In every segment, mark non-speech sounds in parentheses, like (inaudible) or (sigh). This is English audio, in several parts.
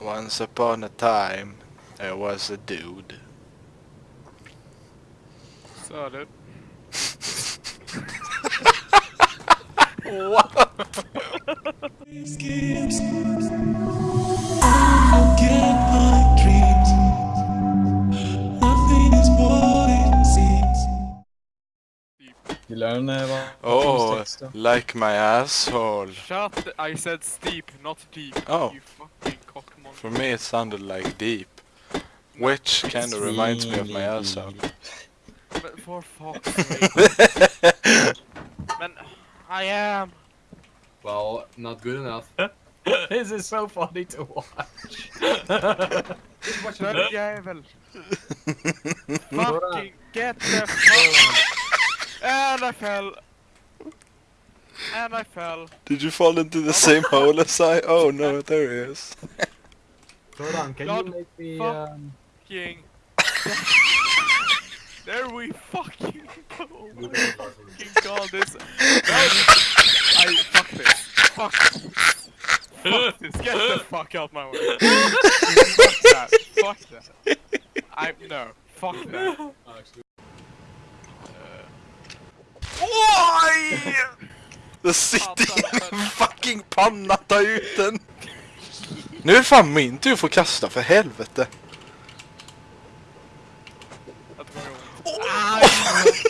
Once upon a time, there was a dude. Sa du? What? Forget my dreams. Nothing is what it seems. Gillar den eh, vad? Oh, like my asshole. Shut, I said steep, not deep. Oh. You fucking cockmonster. For me it sounded like deep. Which kind of reminds me of my asshole. Men for fuck's (laughs) sake. Men, I am. Well, not good enough. (laughs) This is so funny to watch. Den jävel. (laughs) Fucking get the fuck. And I fell. And I fell. Did you fall into the same hole as I? Oh no, there he is. Soran, can God, you make me fuck. um, Fucking. (laughs) there we fucking go. Oh my fucking god, this. No. I fuck this. Fuck. Fuck this. Get the fuck out my way. (laughs) fuck that. Fuck that. I no. Fuck that. Oj! Det sitter en fucking panna ta ut den. Nu är det fan min tur att kasta för helvete.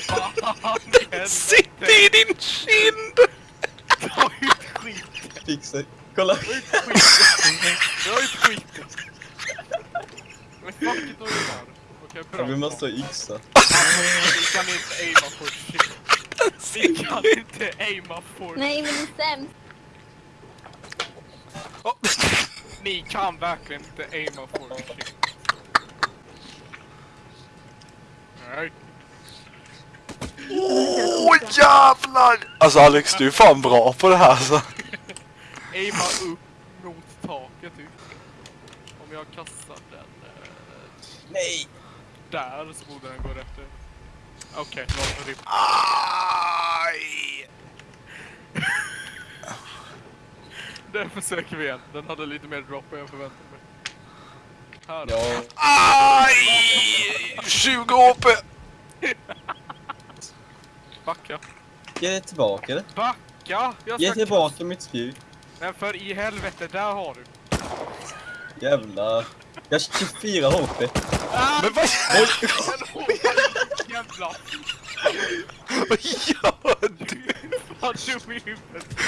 Fan, (laughs) helvete. Sitter i din kind! Ta ut skiten. fixa Kolla! Ta ut skiten. Ta ut skiten. Men fuck it gör. Okej, bra. Vi måste ha yxa. Vi kan inte aima for shit. Vi kan inte aima for Nej, men det är sämst. Ni kan verkligen inte aima for shit. Nej. Åh jävlar! Alltså Alex, du är fan bra på det här alltså. Aima upp mot taket typ. Om jag kastar den eh, Nej! där så borde den gå rätt. Okej, låt mig rippa. Aj! (laughs) Den försöker vi igen. Den hade lite mer drop än jag förväntade mig. Här då. Ja, Aj! 20 HP! (laughs) Backa. ge det tillbaka det. Backa! Jag Ge tillbaka mitt spjut. Men för i helvete, där har du. Jävlar. Jag har 24 HP. Ah! Men vad (laughs) Jävlar! vad gör du? Fan dum i huvudet.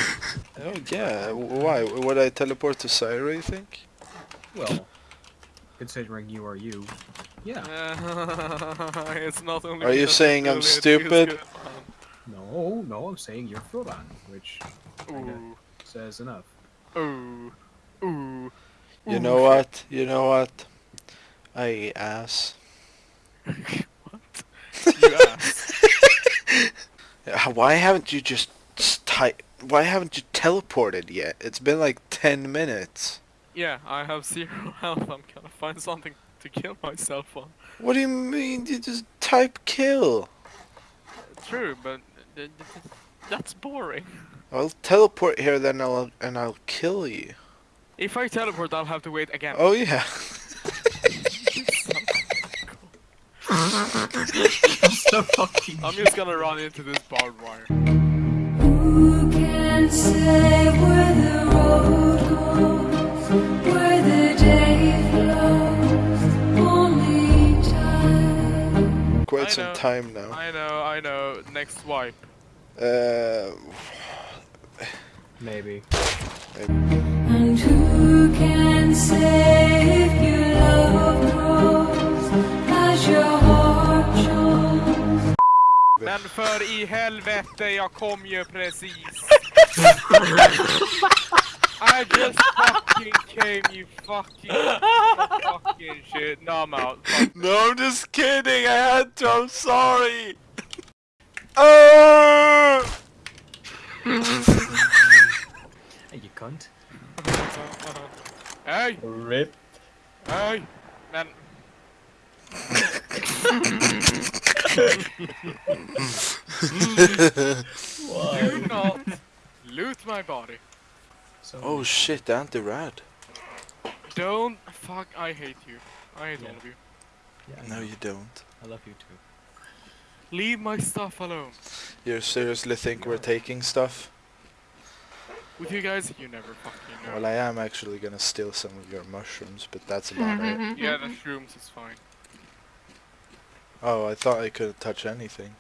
Oh yeah, why? Would I teleport to Syra you think? Well, considering you are you, yeah. (laughs) it's not only Are you saying I'm stupid? No, no, I'm saying you're Frodan, which says enough. Ooh. Ooh. Ooh. You Ooh, know what? You know what? I ass. (laughs) What? You ass. (laughs) Why haven't you just type? Why haven't you teleported yet? It's been like 10 minutes. Yeah, I have zero (laughs) health. I'm gonna find something to kill myself on. What do you mean? You just type kill. True, but th- th- that's boring. I'll teleport here then I'll and I'll kill you. If I teleport, I'll have to wait again. Oh yeah. (laughs) (laughs) I'm just gonna run into this barbed wire. Quite some time now. I know, I know. Next swipe. Uh, (sighs) Maybe. And who can say Men för i helvete, jag kom ju precis. (laughs) I just fucking came, you fucking fucking shit. No, I'm out. Fuck. no, I'm just kidding. I had to. I'm sorry. (laughs) Hey, you cunt. Hey, RIP. hey, men. (laughs) Do not loot my body. So, oh shit, anti-rad. Don't fuck. I hate you. I hate all of you. No, you don't. I love you too. Leave my stuff alone. You seriously think we're taking stuff? With you guys, you never fucking know. Well, I am actually gonna steal some of your mushrooms, but that's about it. yeah, the shrooms is fine. Oh, I thought I could touch anything.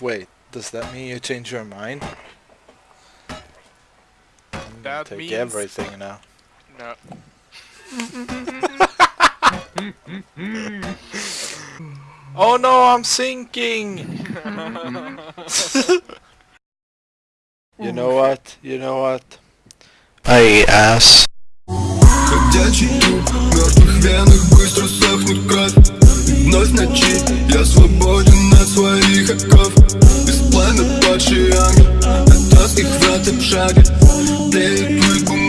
Wait, does that mean you change your mind? I'm gonna That take means- everything now. No. (laughs) Oh no, I'm sinking! (laughs) you know what? You know what? I ass. венах быстро сохнет кровь. Вновь ночи я свободен от своих оков. Без пламя падший ангел От тоских врат обшага Тлеет мой гуман